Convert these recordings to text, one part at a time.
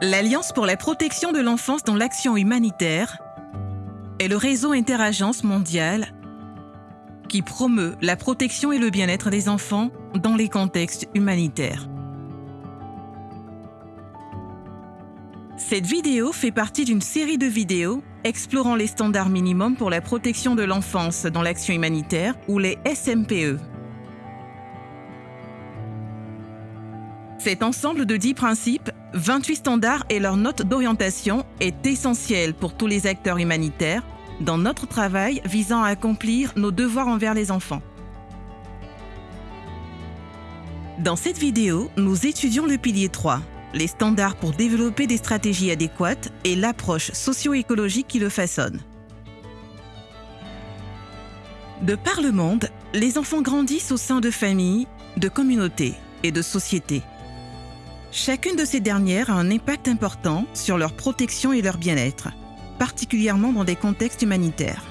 L'Alliance pour la protection de l'enfance dans l'action humanitaire est le réseau interagence mondial qui promeut la protection et le bien-être des enfants dans les contextes humanitaires. Cette vidéo fait partie d'une série de vidéos explorant les standards minimums pour la protection de l'enfance dans l'action humanitaire ou les SMPE. Cet ensemble de 10 principes, 28 standards et leur note d'orientation est essentiel pour tous les acteurs humanitaires dans notre travail visant à accomplir nos devoirs envers les enfants. Dans cette vidéo, nous étudions le pilier 3, les standards pour développer des stratégies adéquates et l'approche socio-écologique qui le façonne. De par le monde, les enfants grandissent au sein de familles, de communautés et de sociétés. Chacune de ces dernières a un impact important sur leur protection et leur bien-être, particulièrement dans des contextes humanitaires.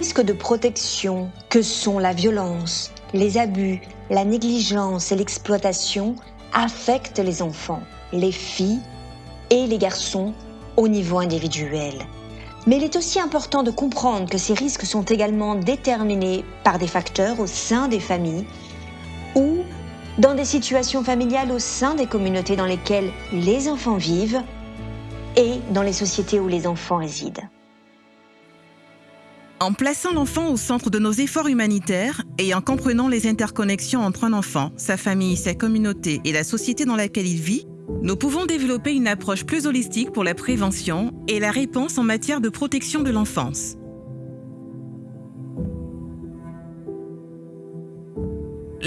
Les risques de protection que sont la violence, les abus, la négligence et l'exploitation affectent les enfants, les filles et les garçons au niveau individuel. Mais il est aussi important de comprendre que ces risques sont également déterminés par des facteurs au sein des familles dans des situations familiales au sein des communautés dans lesquelles les enfants vivent et dans les sociétés où les enfants résident. En plaçant l'enfant au centre de nos efforts humanitaires et en comprenant les interconnexions entre un enfant, sa famille, sa communauté et la société dans laquelle il vit, nous pouvons développer une approche plus holistique pour la prévention et la réponse en matière de protection de l'enfance.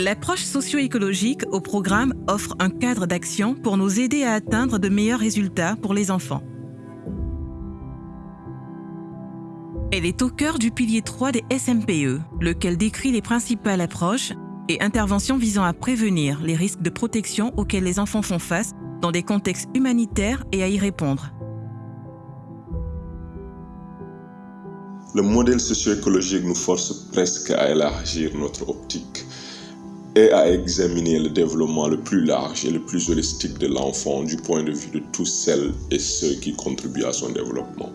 L'approche socio-écologique au programme offre un cadre d'action pour nous aider à atteindre de meilleurs résultats pour les enfants. Elle est au cœur du pilier 3 des SMPE, lequel décrit les principales approches et interventions visant à prévenir les risques de protection auxquels les enfants font face dans des contextes humanitaires et à y répondre. Le modèle socio-écologique nous force presque à élargir notre optique et à examiner le développement le plus large et le plus holistique de l'enfant du point de vue de tous celles et ceux qui contribuent à son développement.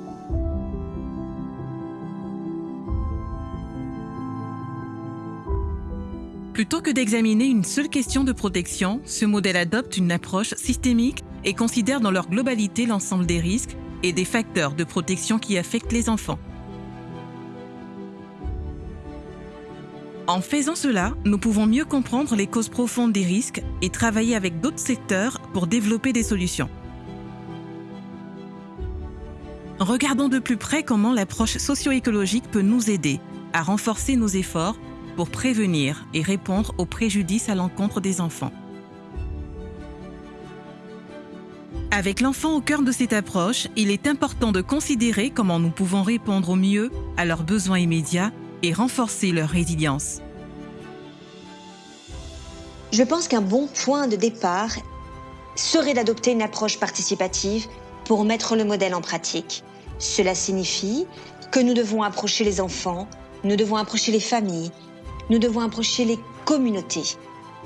Plutôt que d'examiner une seule question de protection, ce modèle adopte une approche systémique et considère dans leur globalité l'ensemble des risques et des facteurs de protection qui affectent les enfants. En faisant cela, nous pouvons mieux comprendre les causes profondes des risques et travailler avec d'autres secteurs pour développer des solutions. Regardons de plus près comment l'approche socio-écologique peut nous aider à renforcer nos efforts pour prévenir et répondre aux préjudices à l'encontre des enfants. Avec l'enfant au cœur de cette approche, il est important de considérer comment nous pouvons répondre au mieux à leurs besoins immédiats et renforcer leur résilience. Je pense qu'un bon point de départ serait d'adopter une approche participative pour mettre le modèle en pratique. Cela signifie que nous devons approcher les enfants, nous devons approcher les familles, nous devons approcher les communautés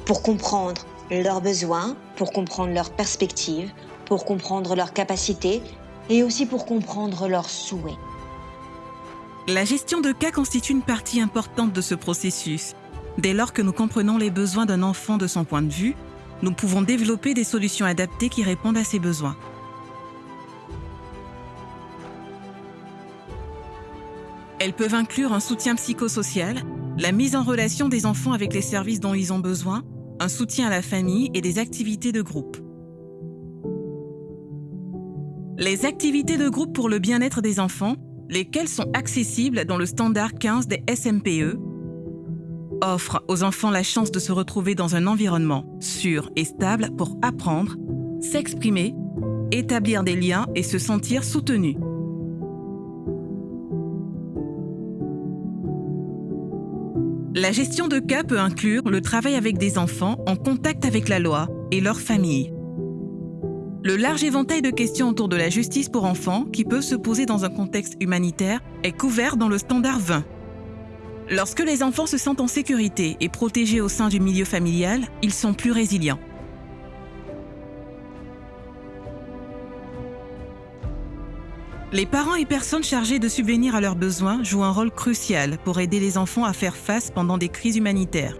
pour comprendre leurs besoins, pour comprendre leurs perspectives, pour comprendre leurs capacités et aussi pour comprendre leurs souhaits. La gestion de cas constitue une partie importante de ce processus. Dès lors que nous comprenons les besoins d'un enfant de son point de vue, nous pouvons développer des solutions adaptées qui répondent à ses besoins. Elles peuvent inclure un soutien psychosocial, la mise en relation des enfants avec les services dont ils ont besoin, un soutien à la famille et des activités de groupe. Les activités de groupe pour le bien-être des enfants lesquels sont accessibles dans le standard 15 des SMPE, offrent aux enfants la chance de se retrouver dans un environnement sûr et stable pour apprendre, s'exprimer, établir des liens et se sentir soutenus. La gestion de cas peut inclure le travail avec des enfants en contact avec la loi et leur famille. Le large éventail de questions autour de la justice pour enfants qui peuvent se poser dans un contexte humanitaire est couvert dans le standard 20. Lorsque les enfants se sentent en sécurité et protégés au sein du milieu familial, ils sont plus résilients. Les parents et personnes chargées de subvenir à leurs besoins jouent un rôle crucial pour aider les enfants à faire face pendant des crises humanitaires.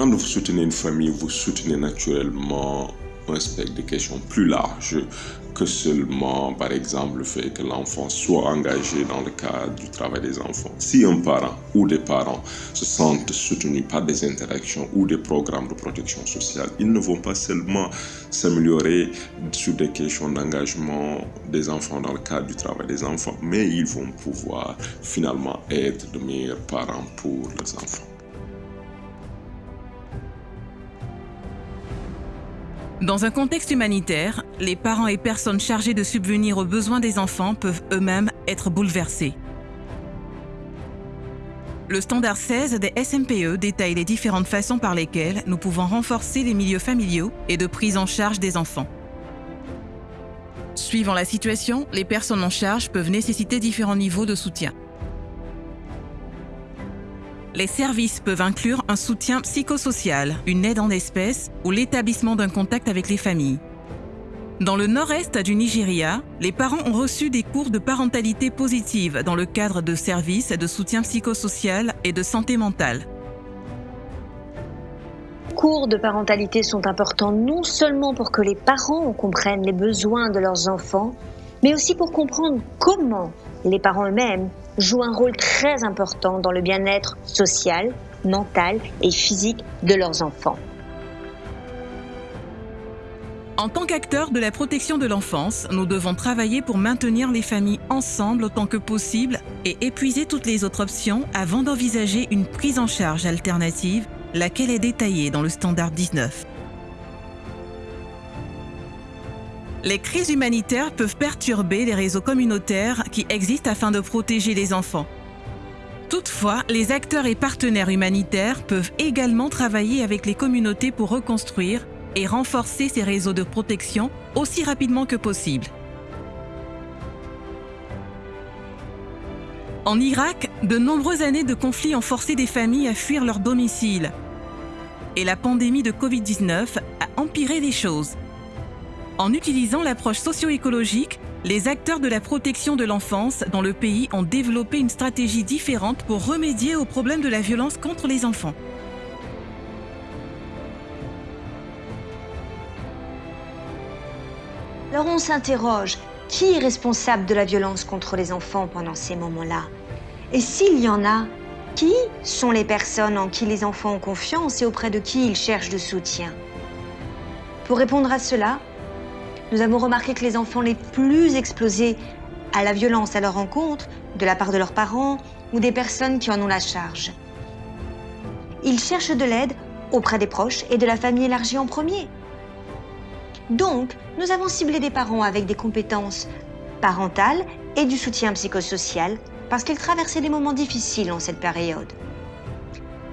Quand vous soutenez une famille, vous soutenez naturellement un spectre de questions plus large que seulement, par exemple, le fait que l'enfant soit engagé dans le cadre du travail des enfants. Si un parent ou des parents se sentent soutenus par des interactions ou des programmes de protection sociale, ils ne vont pas seulement s'améliorer sur des questions d'engagement des enfants dans le cadre du travail des enfants, mais ils vont pouvoir finalement être de meilleurs parents pour les enfants. Dans un contexte humanitaire, les parents et personnes chargées de subvenir aux besoins des enfants peuvent eux-mêmes être bouleversés. Le standard 16 des SMPE détaille les différentes façons par lesquelles nous pouvons renforcer les milieux familiaux et de prise en charge des enfants. Suivant la situation, les personnes en charge peuvent nécessiter différents niveaux de soutien. Les services peuvent inclure un soutien psychosocial, une aide en espèces ou l'établissement d'un contact avec les familles. Dans le nord-est du Nigeria, les parents ont reçu des cours de parentalité positive dans le cadre de services de soutien psychosocial et de santé mentale. Les cours de parentalité sont importants non seulement pour que les parents comprennent les besoins de leurs enfants, mais aussi pour comprendre comment les parents eux-mêmes jouent un rôle très important dans le bien-être social, mental et physique de leurs enfants. En tant qu'acteurs de la protection de l'enfance, nous devons travailler pour maintenir les familles ensemble autant que possible et épuiser toutes les autres options avant d'envisager une prise en charge alternative, laquelle est détaillée dans le standard 19. Les crises humanitaires peuvent perturber les réseaux communautaires qui existent afin de protéger les enfants. Toutefois, les acteurs et partenaires humanitaires peuvent également travailler avec les communautés pour reconstruire et renforcer ces réseaux de protection aussi rapidement que possible. En Irak, de nombreuses années de conflits ont forcé des familles à fuir leur domicile. Et la pandémie de Covid-19 a empiré les choses. En utilisant l'approche socio-écologique, les acteurs de la protection de l'enfance dans le pays ont développé une stratégie différente pour remédier au problème de la violence contre les enfants. Alors on s'interroge, qui est responsable de la violence contre les enfants pendant ces moments-là? Et s'il y en a, qui sont les personnes en qui les enfants ont confiance et auprès de qui ils cherchent de soutien? Pour répondre à cela, nous avons remarqué que les enfants les plus explosés à la violence à leur rencontre, de la part de leurs parents ou des personnes qui en ont la charge. Ils cherchent de l'aide auprès des proches et de la famille élargie en premier. Donc, nous avons ciblé des parents avec des compétences parentales et du soutien psychosocial parce qu'ils traversaient des moments difficiles en cette période.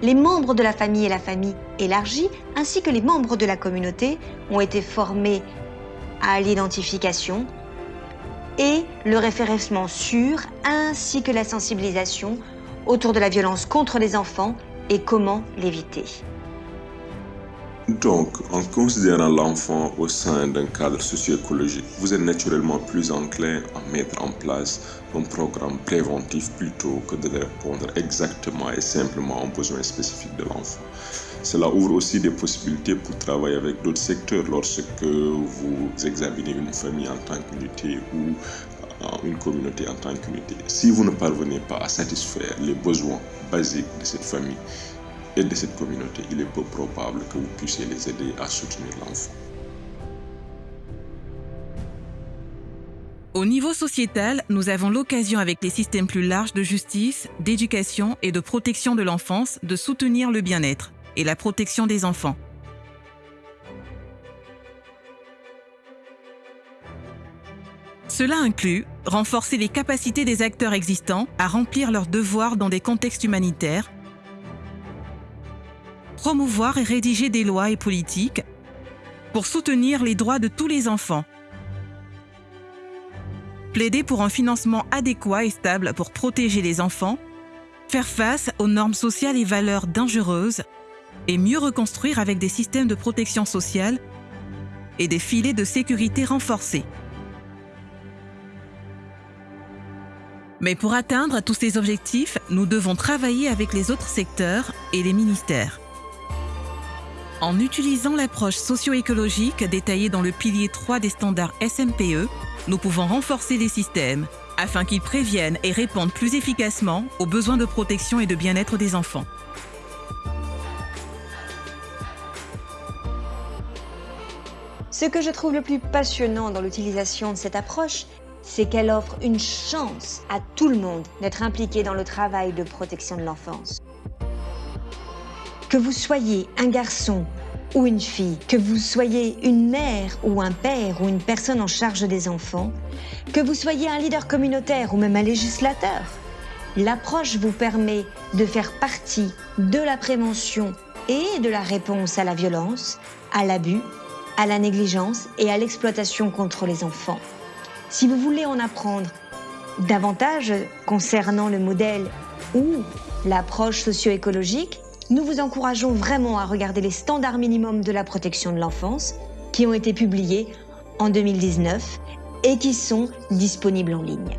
Les membres de la famille et la famille élargie, ainsi que les membres de la communauté, ont été formés à l'identification et le référencement sûr ainsi que la sensibilisation autour de la violence contre les enfants et comment l'éviter. Donc, en considérant l'enfant au sein d'un cadre socio-écologique, vous êtes naturellement plus enclin à mettre en place un programme préventif plutôt que de répondre exactement et simplement aux besoins spécifiques de l'enfant. Cela ouvre aussi des possibilités pour travailler avec d'autres secteurs lorsque vous examinez une famille en tant qu'unité ou euh, une communauté en tant qu'unité. Si vous ne parvenez pas à satisfaire les besoins basiques de cette famille de cette communauté, il est peu probable que vous puissiez les aider à soutenir l'enfant. Au niveau sociétal, nous avons l'occasion avec les systèmes plus larges de justice, d'éducation et de protection de l'enfance de soutenir le bien-être et la protection des enfants. Cela inclut renforcer les capacités des acteurs existants à remplir leurs devoirs dans des contextes humanitaires, promouvoir et rédiger des lois et politiques pour soutenir les droits de tous les enfants, plaider pour un financement adéquat et stable pour protéger les enfants, faire face aux normes sociales et valeurs dangereuses, et mieux reconstruire avec des systèmes de protection sociale et des filets de sécurité renforcés. Mais pour atteindre tous ces objectifs, nous devons travailler avec les autres secteurs et les ministères. En utilisant l'approche socio-écologique détaillée dans le pilier 3 des standards SMPE, nous pouvons renforcer les systèmes afin qu'ils préviennent et répondent plus efficacement aux besoins de protection et de bien-être des enfants. Ce que je trouve le plus passionnant dans l'utilisation de cette approche, c'est qu'elle offre une chance à tout le monde d'être impliqué dans le travail de protection de l'enfance. Que vous soyez un garçon ou une fille, que vous soyez une mère ou un père ou une personne en charge des enfants, que vous soyez un leader communautaire ou même un législateur, l'approche vous permet de faire partie de la prévention et de la réponse à la violence, à l'abus, à la négligence et à l'exploitation contre les enfants. Si vous voulez en apprendre davantage concernant le modèle ou l'approche socio-écologique, nous vous encourageons vraiment à regarder les standards minimums de la protection de l'enfance qui ont été publiés en 2019 et qui sont disponibles en ligne.